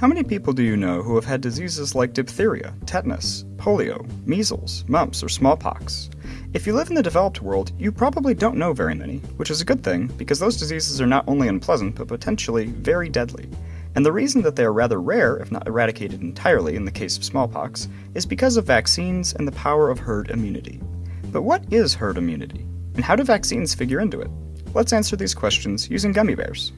How many people do you know who have had diseases like diphtheria, tetanus, polio, measles, mumps, or smallpox? If you live in the developed world, you probably don't know very many, which is a good thing because those diseases are not only unpleasant but potentially very deadly. And the reason that they are rather rare, if not eradicated entirely in the case of smallpox, is because of vaccines and the power of herd immunity. But what is herd immunity? And how do vaccines figure into it? Let's answer these questions using gummy bears.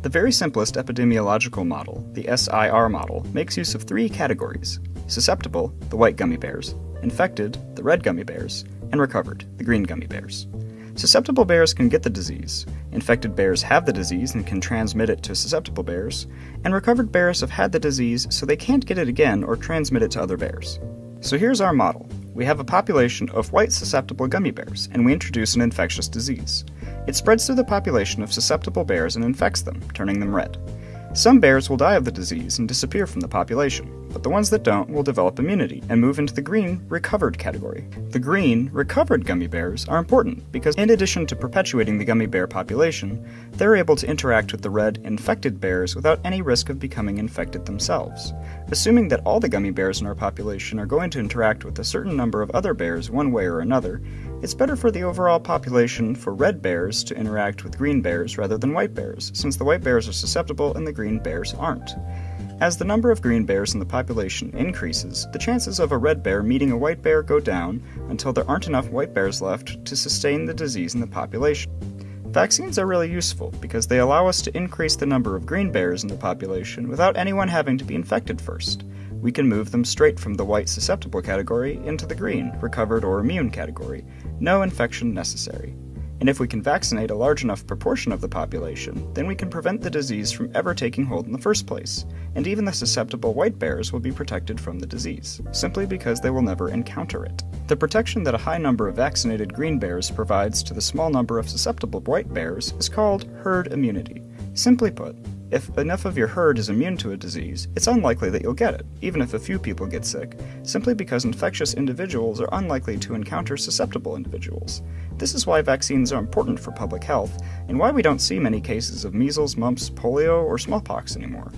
The very simplest epidemiological model, the SIR model, makes use of three categories susceptible, the white gummy bears, infected, the red gummy bears, and recovered, the green gummy bears. Susceptible bears can get the disease, infected bears have the disease and can transmit it to susceptible bears, and recovered bears have had the disease so they can't get it again or transmit it to other bears. So here's our model. We have a population of white susceptible gummy bears, and we introduce an infectious disease. It spreads through the population of susceptible bears and infects them, turning them red. Some bears will die of the disease and disappear from the population, but the ones that don't will develop immunity and move into the green, recovered category. The green, recovered gummy bears are important because, in addition to perpetuating the gummy bear population, they're able to interact with the red, infected bears without any risk of becoming infected themselves. Assuming that all the gummy bears in our population are going to interact with a certain number of other bears one way or another, it's better for the overall population for red bears to interact with green bears rather than white bears, since the white bears are susceptible and the green bears aren't. As the number of green bears in the population increases, the chances of a red bear meeting a white bear go down until there aren't enough white bears left to sustain the disease in the population. Vaccines are really useful because they allow us to increase the number of green bears in the population without anyone having to be infected first we can move them straight from the white susceptible category into the green, recovered or immune category, no infection necessary. And if we can vaccinate a large enough proportion of the population, then we can prevent the disease from ever taking hold in the first place, and even the susceptible white bears will be protected from the disease, simply because they will never encounter it. The protection that a high number of vaccinated green bears provides to the small number of susceptible white bears is called herd immunity. Simply put, if enough of your herd is immune to a disease, it's unlikely that you'll get it, even if a few people get sick, simply because infectious individuals are unlikely to encounter susceptible individuals. This is why vaccines are important for public health, and why we don't see many cases of measles, mumps, polio, or smallpox anymore.